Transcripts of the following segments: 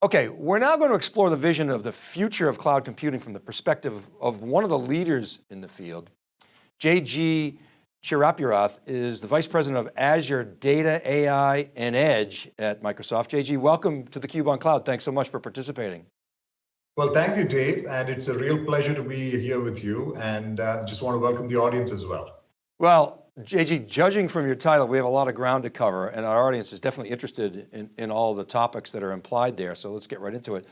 Okay, we're now going to explore the vision of the future of cloud computing from the perspective of one of the leaders in the field. JG Chirapurath is the Vice President of Azure Data, AI, and Edge at Microsoft. JG, welcome to theCUBE on Cloud. Thanks so much for participating. Well, thank you, Dave, and it's a real pleasure to be here with you, and uh, just want to welcome the audience as well. Well, JG, judging from your title, we have a lot of ground to cover and our audience is definitely interested in, in all the topics that are implied there. So let's get right into it.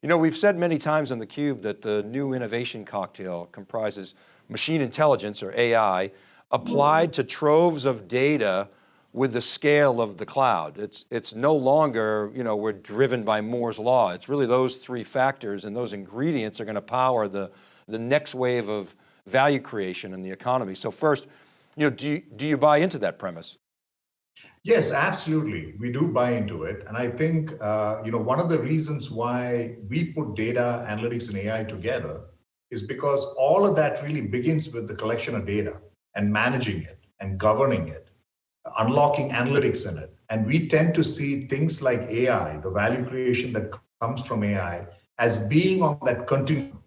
You know, we've said many times on theCUBE that the new innovation cocktail comprises machine intelligence or AI applied to troves of data with the scale of the cloud. It's, it's no longer, you know, we're driven by Moore's law. It's really those three factors and those ingredients are going to power the, the next wave of value creation in the economy. So first, you know, do you, do you buy into that premise? Yes, absolutely. We do buy into it. And I think, uh, you know, one of the reasons why we put data analytics and AI together is because all of that really begins with the collection of data and managing it and governing it, unlocking analytics in it. And we tend to see things like AI, the value creation that comes from AI, as being on that continuum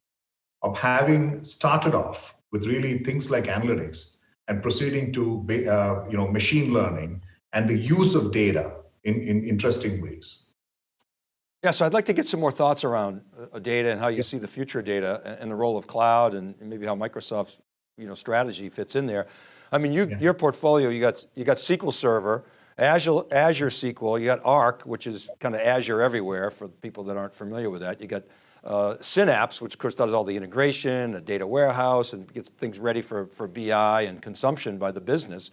of having started off with really things like analytics and proceeding to uh, you know, machine learning and the use of data in, in interesting ways. Yeah, so I'd like to get some more thoughts around uh, data and how you see the future of data and the role of cloud and maybe how Microsoft's you know, strategy fits in there. I mean, you, yeah. your portfolio, you got, you got SQL Server, Azure, Azure SQL, you got Arc, which is kind of Azure everywhere for people that aren't familiar with that. You got uh, Synapse, which of course does all the integration, a data warehouse, and gets things ready for, for BI and consumption by the business,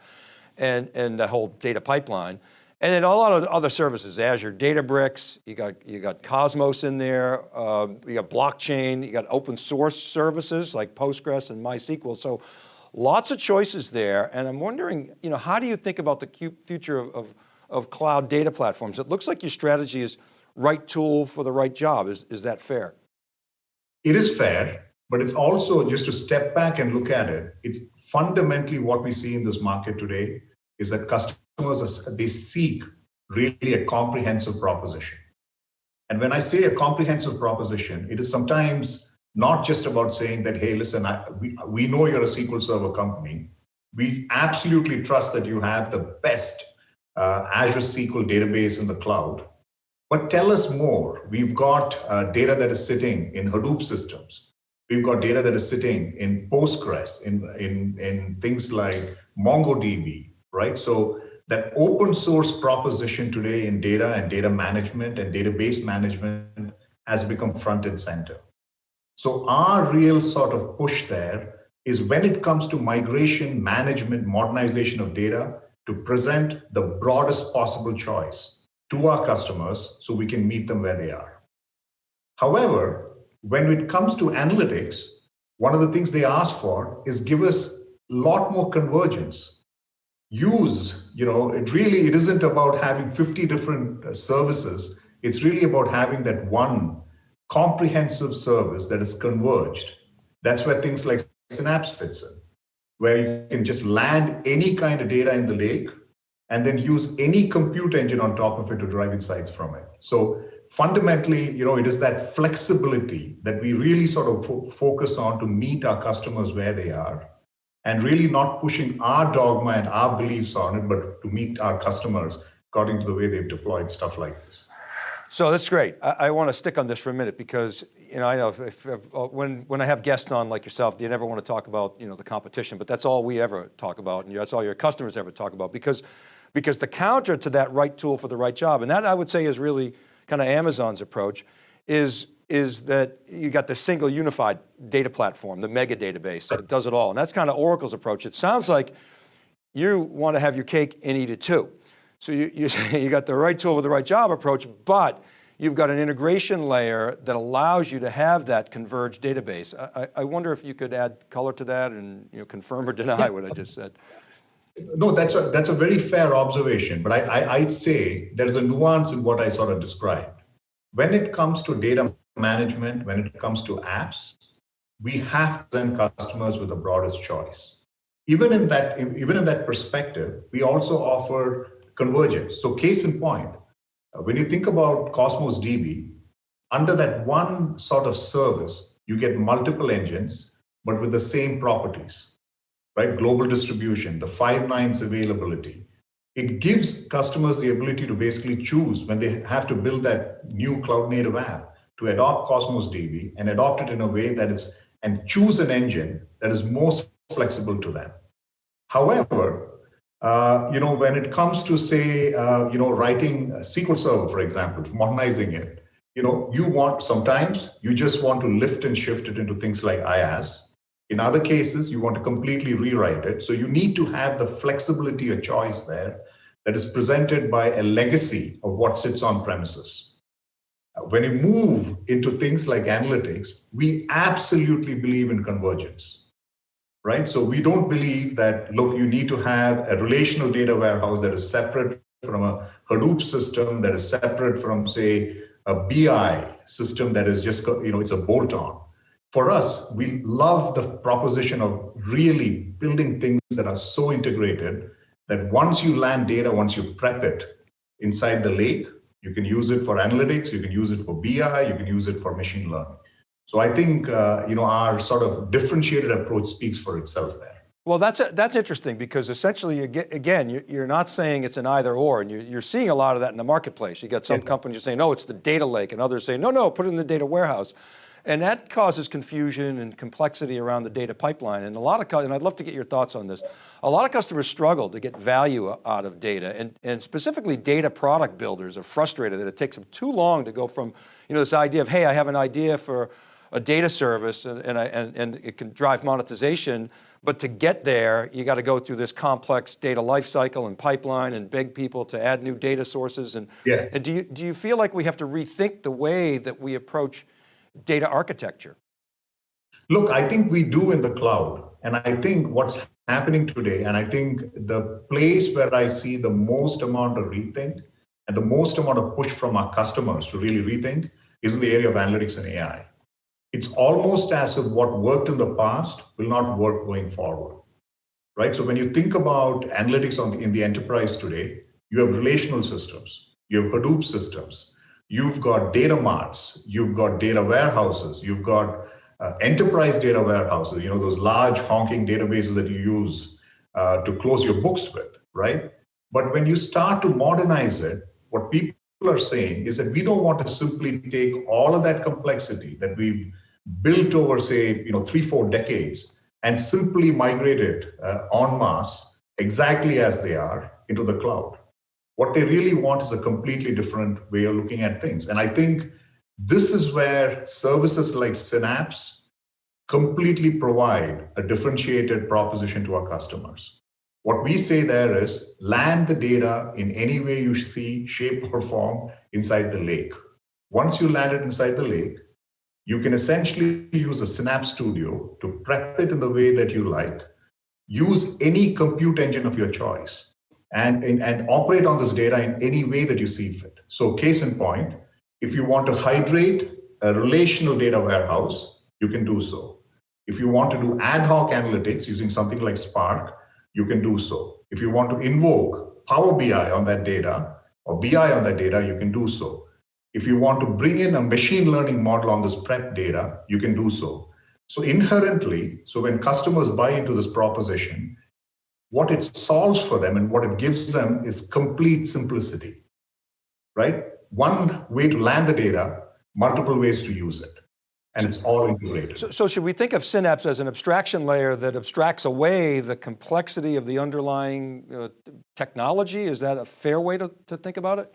and, and the whole data pipeline. And then a lot of other services, Azure Databricks, you got, you got Cosmos in there, uh, you got blockchain, you got open source services like Postgres and MySQL. So lots of choices there. And I'm wondering, you know, how do you think about the future of, of, of cloud data platforms? It looks like your strategy is right tool for the right job. Is, is that fair? It is fair, but it's also just to step back and look at it. It's fundamentally what we see in this market today is that customers, they seek really a comprehensive proposition. And when I say a comprehensive proposition, it is sometimes not just about saying that, hey, listen, I, we, we know you're a SQL Server company. We absolutely trust that you have the best uh, Azure SQL database in the cloud. But tell us more. We've got uh, data that is sitting in Hadoop systems. We've got data that is sitting in Postgres, in, in, in things like MongoDB, right? So that open source proposition today in data and data management and database management has become front and center. So our real sort of push there is when it comes to migration, management, modernization of data, to present the broadest possible choice to our customers so we can meet them where they are. However, when it comes to analytics, one of the things they ask for is give us a lot more convergence. Use, you know, it really, it isn't about having 50 different uh, services. It's really about having that one comprehensive service that is converged. That's where things like Synapse fits in, where you can just land any kind of data in the lake and then use any compute engine on top of it to drive insights from it. So fundamentally, you know, it is that flexibility that we really sort of fo focus on to meet our customers where they are and really not pushing our dogma and our beliefs on it, but to meet our customers according to the way they've deployed stuff like this. So that's great. I, I want to stick on this for a minute because, you know, I know if, if, if, uh, when, when I have guests on like yourself, you never want to talk about, you know, the competition, but that's all we ever talk about and that's all your customers ever talk about because because the counter to that right tool for the right job, and that I would say is really kind of Amazon's approach, is, is that you got the single unified data platform, the mega database that does it all. And that's kind of Oracle's approach. It sounds like you want to have your cake and eat it too. So you, you, you got the right tool for the right job approach, but you've got an integration layer that allows you to have that converged database. I, I wonder if you could add color to that and you know, confirm or deny what I just said. No, that's a that's a very fair observation, but I, I I'd say there's a nuance in what I sort of described. When it comes to data management, when it comes to apps, we have to send customers with the broadest choice. Even in that, even in that perspective, we also offer convergence. So case in point, when you think about Cosmos DB, under that one sort of service, you get multiple engines, but with the same properties, right? Global distribution, the five nines availability. It gives customers the ability to basically choose when they have to build that new cloud native app to adopt Cosmos DB and adopt it in a way that is, and choose an engine that is most flexible to them. However, uh, you know, when it comes to say, uh, you know, writing SQL Server, for example, modernizing it, you know, you want sometimes you just want to lift and shift it into things like IaaS. In other cases, you want to completely rewrite it. So you need to have the flexibility of choice there that is presented by a legacy of what sits on premises. Uh, when you move into things like analytics, we absolutely believe in convergence right? So we don't believe that, look, you need to have a relational data warehouse that is separate from a Hadoop system, that is separate from, say, a BI system that is just, you know, it's a bolt on. For us, we love the proposition of really building things that are so integrated that once you land data, once you prep it inside the lake, you can use it for analytics, you can use it for BI, you can use it for machine learning. So I think uh, you know our sort of differentiated approach speaks for itself there. Well, that's, a, that's interesting because essentially, you get, again, you're not saying it's an either or, and you're, you're seeing a lot of that in the marketplace. You got some yeah. companies saying, no, it's the data lake, and others saying, no, no, put it in the data warehouse. And that causes confusion and complexity around the data pipeline. And a lot of, and I'd love to get your thoughts on this. A lot of customers struggle to get value out of data and, and specifically data product builders are frustrated that it takes them too long to go from, you know, this idea of, hey, I have an idea for a data service and, and, I, and, and it can drive monetization, but to get there, you got to go through this complex data lifecycle and pipeline and beg people to add new data sources. And, yeah. and do, you, do you feel like we have to rethink the way that we approach data architecture? Look, I think we do in the cloud. And I think what's happening today, and I think the place where I see the most amount of rethink and the most amount of push from our customers to really rethink is in the area of analytics and AI it's almost as if what worked in the past will not work going forward, right? So when you think about analytics on the, in the enterprise today, you have relational systems, you have Hadoop systems, you've got data marts, you've got data warehouses, you've got uh, enterprise data warehouses, you know, those large honking databases that you use uh, to close your books with, right? But when you start to modernize it, what people are saying is that we don't want to simply take all of that complexity that we've built over, say, you know, three, four decades and simply migrate it uh, en masse exactly as they are into the cloud. What they really want is a completely different way of looking at things. And I think this is where services like Synapse completely provide a differentiated proposition to our customers. What we say there is land the data in any way you see, shape, or form inside the lake. Once you land it inside the lake, you can essentially use a Synapse Studio to prep it in the way that you like, use any compute engine of your choice, and, and, and operate on this data in any way that you see fit. So case in point, if you want to hydrate a relational data warehouse, you can do so. If you want to do ad hoc analytics using something like Spark, you can do so. If you want to invoke Power BI on that data or BI on that data, you can do so. If you want to bring in a machine learning model on this prep data, you can do so. So inherently, so when customers buy into this proposition, what it solves for them and what it gives them is complete simplicity, right? One way to land the data, multiple ways to use it. And it's all integrated. So, so should we think of Synapse as an abstraction layer that abstracts away the complexity of the underlying uh, technology? Is that a fair way to, to think about it?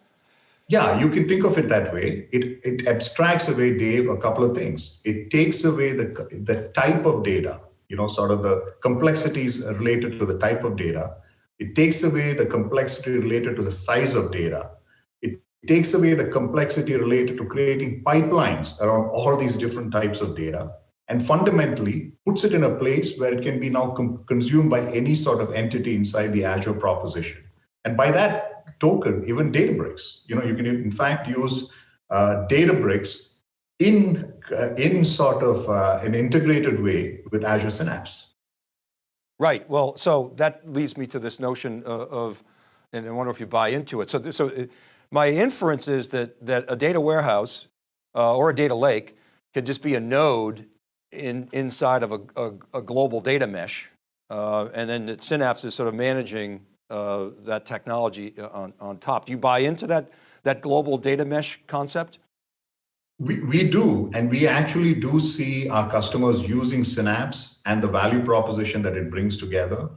Yeah, you can think of it that way. It, it abstracts away, Dave, a couple of things. It takes away the, the type of data, you know, sort of the complexities related to the type of data. It takes away the complexity related to the size of data. It takes away the complexity related to creating pipelines around all these different types of data and fundamentally puts it in a place where it can be now consumed by any sort of entity inside the Azure proposition. And by that, token, even Databricks. You know, you can in fact use uh, Databricks in uh, in sort of uh, an integrated way with Azure Synapse. Right. Well, so that leads me to this notion of, of and I wonder if you buy into it. So, so uh, my inference is that that a data warehouse uh, or a data lake can just be a node in, inside of a, a, a global data mesh. Uh, and then Synapse is sort of managing uh, that technology uh, on, on top. Do you buy into that, that global data mesh concept? We, we do, and we actually do see our customers using Synapse and the value proposition that it brings together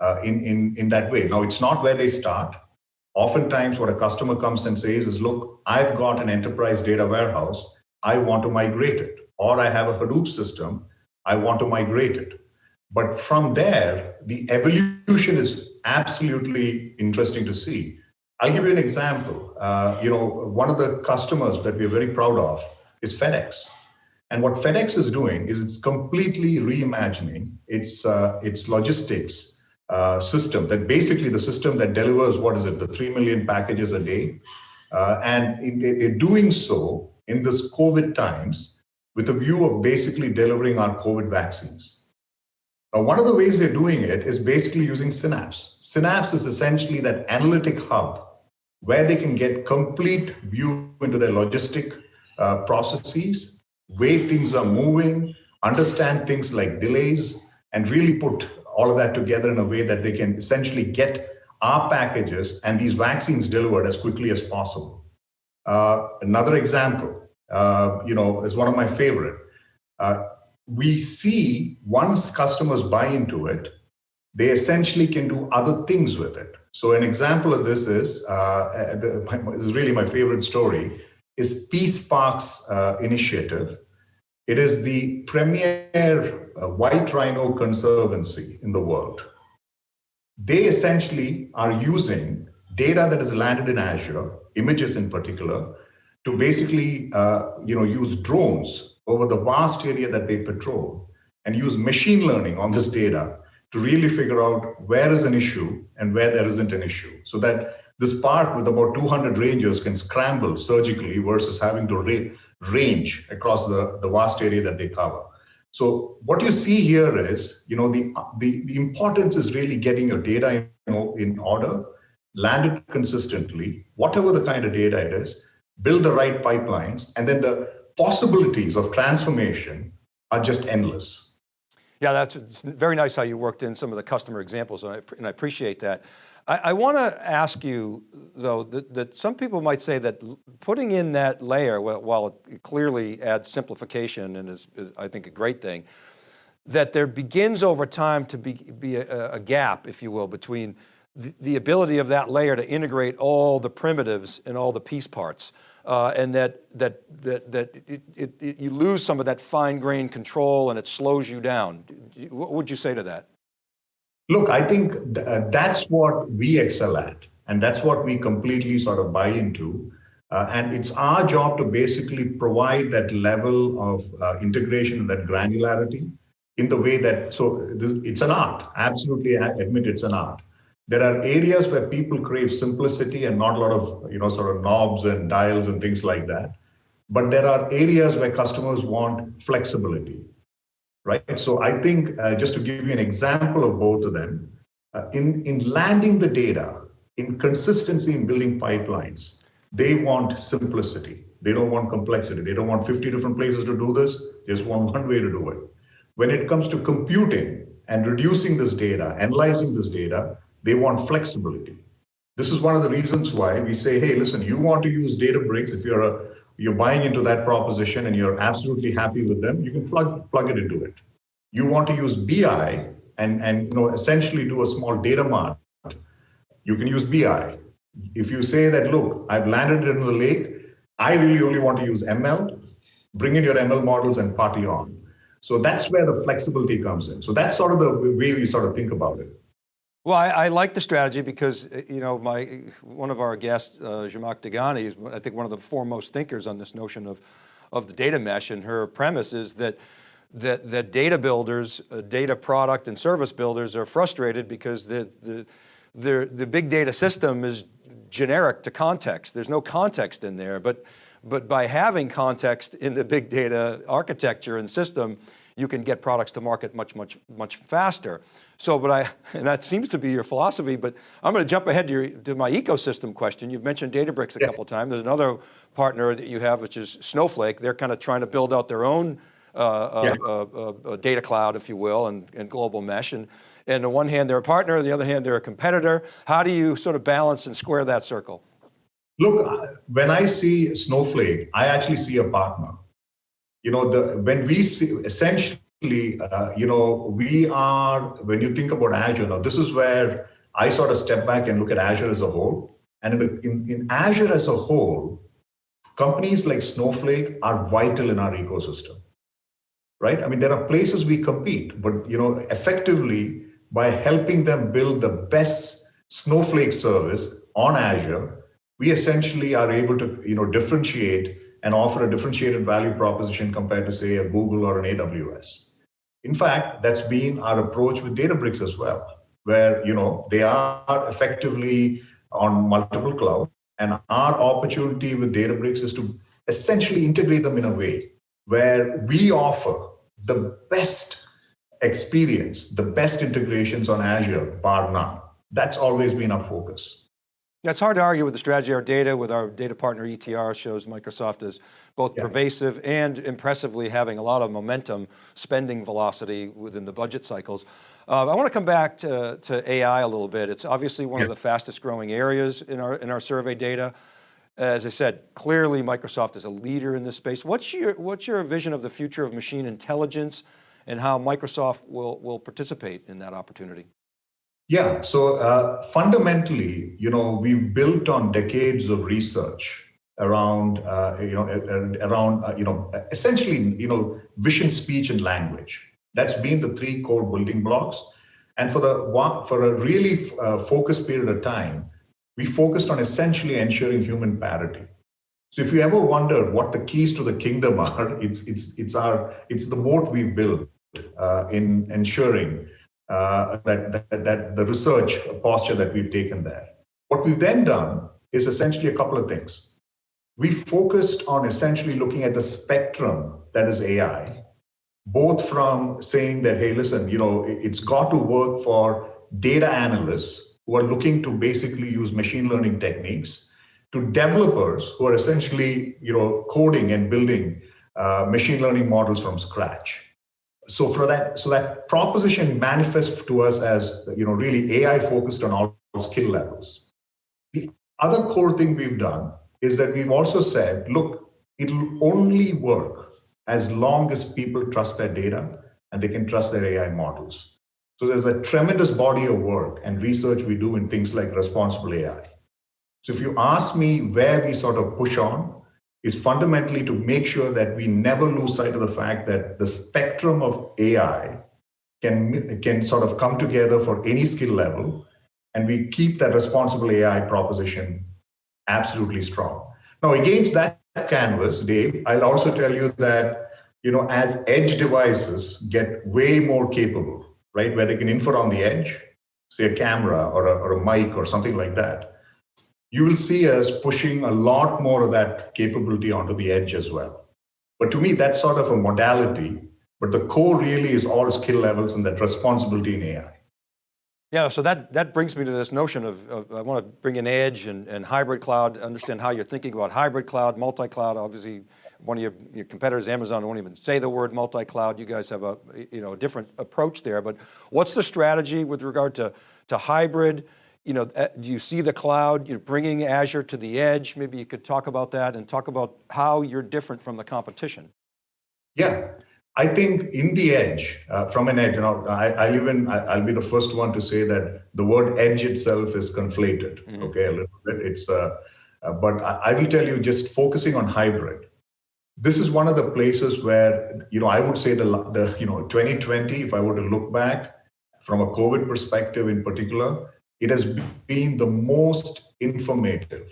uh, in, in, in that way. Now, it's not where they start. Oftentimes, what a customer comes and says is, look, I've got an enterprise data warehouse. I want to migrate it. Or I have a Hadoop system. I want to migrate it. But from there, the evolution is absolutely interesting to see. I'll give you an example. Uh, you know, one of the customers that we're very proud of is FedEx. And what FedEx is doing is it's completely reimagining its, uh, its logistics uh, system, that basically the system that delivers, what is it, the 3 million packages a day. Uh, and they're doing so in this COVID times with a view of basically delivering our COVID vaccines. Now, one of the ways they're doing it is basically using Synapse. Synapse is essentially that analytic hub where they can get complete view into their logistic uh, processes, way things are moving, understand things like delays, and really put all of that together in a way that they can essentially get our packages and these vaccines delivered as quickly as possible. Uh, another example, uh, you know, is one of my favorite. Uh, we see once customers buy into it, they essentially can do other things with it. So an example of this is, uh, my, this is really my favorite story, is Peace Parks uh, initiative. It is the premier uh, white rhino conservancy in the world. They essentially are using data that is landed in Azure, images in particular, to basically uh, you know, use drones over the vast area that they patrol and use machine learning on this data to really figure out where is an issue and where there isn't an issue. So that this park with about 200 rangers can scramble surgically versus having to ra range across the, the vast area that they cover. So what you see here is, you know, the, the, the importance is really getting your data you know, in order, land it consistently, whatever the kind of data it is, build the right pipelines, and then the possibilities of transformation are just endless. Yeah, that's very nice how you worked in some of the customer examples, and I, and I appreciate that. I, I want to ask you, though, that, that, some people might say that putting in that layer, while it clearly adds simplification and is, is I think, a great thing, that there begins over time to be, be a, a gap, if you will, between the, the ability of that layer to integrate all the primitives and all the piece parts uh, and that, that, that, that it, it, it, you lose some of that fine grained control and it slows you down. What would you say to that? Look, I think th uh, that's what we excel at. And that's what we completely sort of buy into. Uh, and it's our job to basically provide that level of uh, integration and that granularity in the way that, so this, it's an art, absolutely I admit it's an art. There are areas where people crave simplicity and not a lot of, you know, sort of knobs and dials and things like that. But there are areas where customers want flexibility, right? So I think uh, just to give you an example of both of them, uh, in, in landing the data, in consistency in building pipelines, they want simplicity. They don't want complexity. They don't want 50 different places to do this. They just want one way to do it. When it comes to computing and reducing this data, analyzing this data, they want flexibility. This is one of the reasons why we say, hey, listen, you want to use Databricks, if you're a you're buying into that proposition and you're absolutely happy with them, you can plug plug it into it. You want to use BI and, and you know essentially do a small data mart, you can use BI. If you say that, look, I've landed it in the lake, I really only want to use ML, bring in your ML models and party on. So that's where the flexibility comes in. So that's sort of the way we sort of think about it. Well, I, I, like the strategy because, uh, you know, my, one of our guests, uh, Zhamak Dehghani, is I think one of the foremost thinkers on this notion of, of the data mesh and her premise is that, that, that data builders, uh, data product and service builders are frustrated because the, the, the, the big data system is generic to context. There's no context in there, but, but by having context in the big data architecture and system, you can get products to market much, much, much faster. So, but I, and that seems to be your philosophy, but I'm going to jump ahead to, your, to my ecosystem question. You've mentioned Databricks a yeah. couple times. There's another partner that you have, which is Snowflake. They're kind of trying to build out their own uh, uh yeah. uh, uh, data cloud, if you will, and, and global mesh. And, and on one hand, they're a partner, on the other hand, they're a competitor. How do you sort of balance and square that circle? Look, when I see Snowflake, I actually see a partner. You know, the when we see essentially, uh, you know, we are when you think about Azure. Now, this is where I sort of step back and look at Azure as a whole. And in, the, in, in Azure as a whole, companies like Snowflake are vital in our ecosystem, right? I mean, there are places we compete, but you know, effectively by helping them build the best Snowflake service on Azure, we essentially are able to you know, differentiate and offer a differentiated value proposition compared to say a Google or an AWS. In fact, that's been our approach with Databricks as well, where you know they are effectively on multiple cloud, and our opportunity with Databricks is to essentially integrate them in a way where we offer the best experience, the best integrations on Azure, bar none. That's always been our focus. Yeah, it's hard to argue with the strategy. Our data with our data partner ETR shows Microsoft is both yeah. pervasive and impressively having a lot of momentum, spending velocity within the budget cycles. Uh, I want to come back to, to AI a little bit. It's obviously one yeah. of the fastest growing areas in our, in our survey data. As I said, clearly Microsoft is a leader in this space. What's your, what's your vision of the future of machine intelligence and how Microsoft will, will participate in that opportunity? Yeah, so uh, fundamentally, you know, we've built on decades of research around, uh, you know, around, uh, you know, essentially, you know, vision, speech, and language. That's been the three core building blocks. And for the for a really uh, focused period of time, we focused on essentially ensuring human parity. So if you ever wonder what the keys to the kingdom are, it's it's it's our it's the moat we built uh, in ensuring uh, that, that, that the research posture that we've taken there. What we've then done is essentially a couple of things. We focused on essentially looking at the spectrum that is AI, both from saying that, hey, listen, you know, it's got to work for data analysts who are looking to basically use machine learning techniques to developers who are essentially, you know, coding and building uh, machine learning models from scratch so for that, so that proposition manifests to us as you know really AI focused on all skill levels. The other core thing we've done is that we've also said, look, it'll only work as long as people trust their data and they can trust their AI models. So there's a tremendous body of work and research we do in things like responsible AI. So if you ask me where we sort of push on, is fundamentally to make sure that we never lose sight of the fact that the spectrum of AI can, can sort of come together for any skill level, and we keep that responsible AI proposition absolutely strong. Now, against that canvas, Dave, I'll also tell you that you know, as edge devices get way more capable, right, where they can infer on the edge, say a camera or a, or a mic or something like that, you will see us pushing a lot more of that capability onto the edge as well. But to me, that's sort of a modality, but the core really is all skill levels and that responsibility in AI. Yeah, so that, that brings me to this notion of, of I want to bring in edge and, and hybrid cloud, understand how you're thinking about hybrid cloud, multi-cloud, obviously one of your, your competitors, Amazon, won't even say the word multi-cloud. You guys have a, you know, a different approach there, but what's the strategy with regard to, to hybrid, you know, uh, do you see the cloud, you're bringing Azure to the edge? Maybe you could talk about that and talk about how you're different from the competition. Yeah, I think in the edge, uh, from an edge, you know, I, I even, I, will be the first one to say that the word edge itself is conflated, mm -hmm. okay, a little bit. It's, uh, uh, but I, I will tell you just focusing on hybrid. This is one of the places where, you know, I would say the, the, you know, 2020, if I were to look back from a COVID perspective in particular, it has been the most informative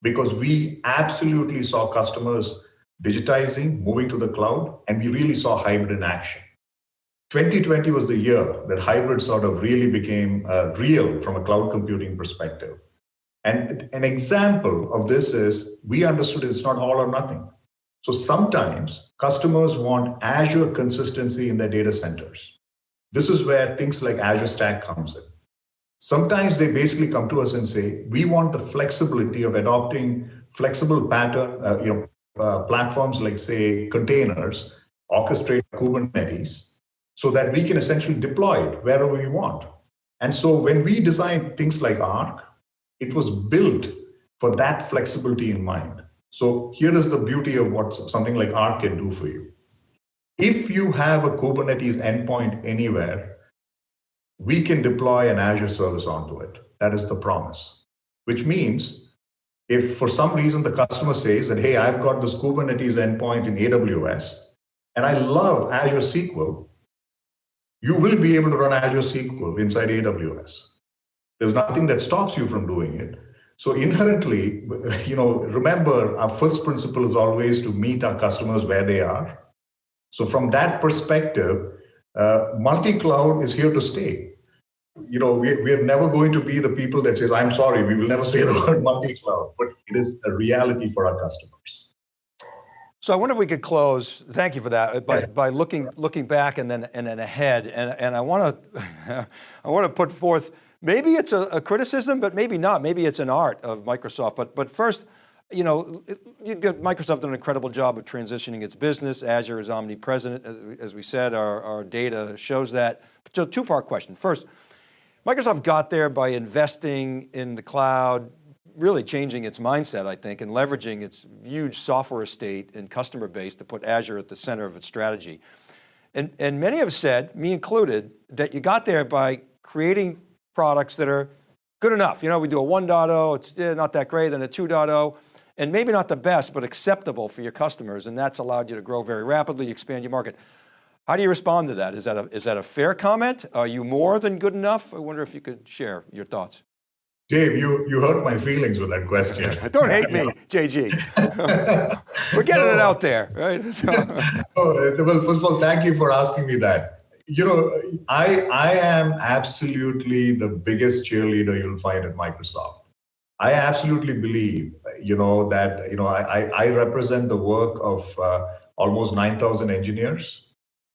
because we absolutely saw customers digitizing, moving to the cloud, and we really saw hybrid in action. 2020 was the year that hybrid sort of really became uh, real from a cloud computing perspective. And an example of this is we understood it's not all or nothing. So sometimes customers want Azure consistency in their data centers. This is where things like Azure Stack comes in. Sometimes they basically come to us and say, we want the flexibility of adopting flexible pattern, uh, you know, uh, platforms like say containers, orchestrate Kubernetes, so that we can essentially deploy it wherever we want. And so when we designed things like Arc, it was built for that flexibility in mind. So here is the beauty of what something like Arc can do for you. If you have a Kubernetes endpoint anywhere, we can deploy an Azure service onto it. That is the promise, which means if for some reason the customer says that, hey, I've got this Kubernetes endpoint in AWS, and I love Azure SQL, you will be able to run Azure SQL inside AWS. There's nothing that stops you from doing it. So inherently, you know, remember our first principle is always to meet our customers where they are. So from that perspective, uh, multi-cloud is here to stay. You know, we, we are never going to be the people that says, I'm sorry, we will never say the word multi-cloud, but it is a reality for our customers. So I wonder if we could close, thank you for that, by, by looking looking back and then and then ahead. And, and I want to I want to put forth, maybe it's a, a, criticism, but maybe not. Maybe it's an art of Microsoft. But, but first, you know, you get, Microsoft done an incredible job of transitioning its business. Azure is omnipresent, as, as we said, our, our data shows that. So two part question. First, Microsoft got there by investing in the cloud, really changing its mindset, I think, and leveraging its huge software estate and customer base to put Azure at the center of its strategy. And, and many have said, me included, that you got there by creating products that are good enough. You know, we do a 1.0, it's eh, not that great, then a 2.0, and maybe not the best, but acceptable for your customers. And that's allowed you to grow very rapidly, expand your market. How do you respond to that? Is that a, is that a fair comment? Are you more than good enough? I wonder if you could share your thoughts. Dave, you, you hurt my feelings with that question. Don't hate me, JG. We're getting no. it out there, right? So. oh, well, first of all, thank you for asking me that. You know, I, I am absolutely the biggest cheerleader you'll find at Microsoft. I absolutely believe, you know, that, you know, I, I represent the work of uh, almost 9,000 engineers.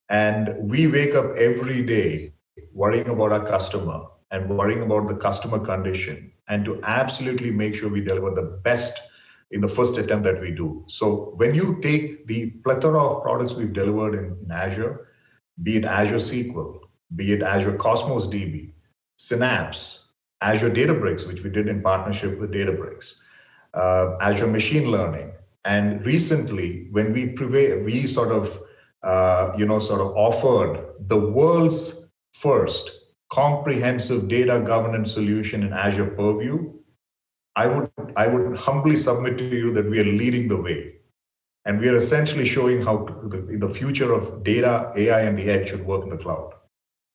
And we wake up every day worrying about our customer and worrying about the customer condition and to absolutely make sure we deliver the best in the first attempt that we do. So when you take the plethora of products we've delivered in, in Azure, be it Azure SQL, be it Azure Cosmos DB, Synapse, Azure Databricks, which we did in partnership with Databricks, uh, Azure Machine Learning, and recently when we we sort of, uh, you know, sort of offered the world's first comprehensive data governance solution in Azure Purview, I would, I would humbly submit to you that we are leading the way. And we are essentially showing how the, the future of data, AI, and the edge should work in the cloud.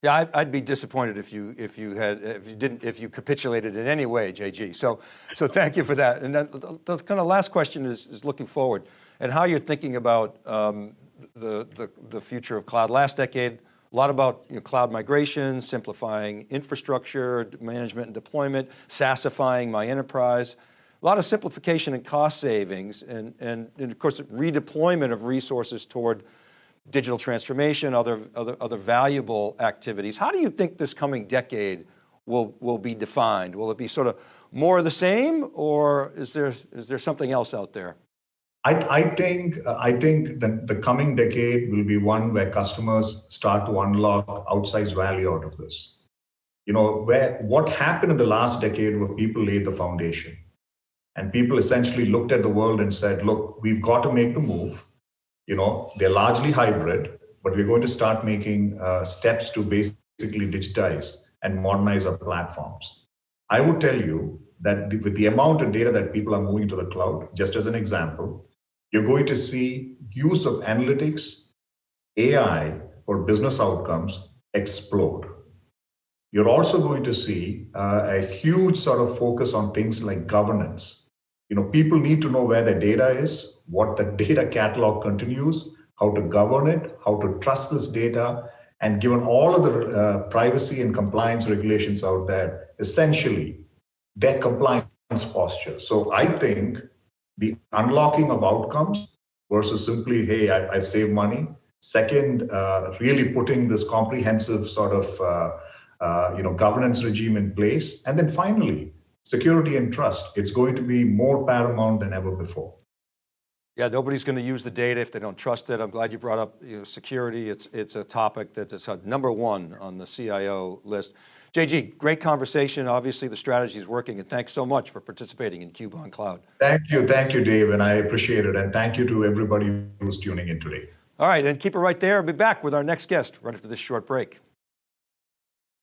Yeah, I'd, be disappointed if you if you had if you didn't if you capitulated in any way, JG. So so thank you for that. And the, the kind of last question is, is looking forward and how you're thinking about um, the, the the future of cloud. Last decade, a lot about you know, cloud migration, simplifying infrastructure management and deployment, SaaSifying my enterprise. A lot of simplification and cost savings and, and, and of course redeployment of resources toward digital transformation, other, other, other valuable activities. How do you think this coming decade will, will be defined? Will it be sort of more of the same or is there, is there something else out there? I, I think I think that the coming decade will be one where customers start to unlock outsized value out of this. You know, where what happened in the last decade where people laid the foundation and people essentially looked at the world and said, look, we've got to make the move. You know, they're largely hybrid, but we're going to start making uh, steps to basically digitize and modernize our platforms. I would tell you that the, with the amount of data that people are moving to the cloud, just as an example, you're going to see use of analytics, AI for business outcomes explode. You're also going to see uh, a huge sort of focus on things like governance. You know, people need to know where their data is, what the data catalog continues, how to govern it, how to trust this data, and given all of the uh, privacy and compliance regulations out there, essentially their compliance posture. So I think the unlocking of outcomes versus simply, hey, I, I've saved money. Second, uh, really putting this comprehensive sort of uh, uh, you know governance regime in place, and then finally, security and trust. It's going to be more paramount than ever before. Yeah, nobody's going to use the data if they don't trust it. I'm glad you brought up you know, security. It's, it's a topic that is uh, number one on the CIO list. JG, great conversation. Obviously the strategy is working and thanks so much for participating in Cube on Cloud. Thank you, thank you, Dave, and I appreciate it. And thank you to everybody who's tuning in today. All right, and keep it right there. I'll be back with our next guest right after this short break.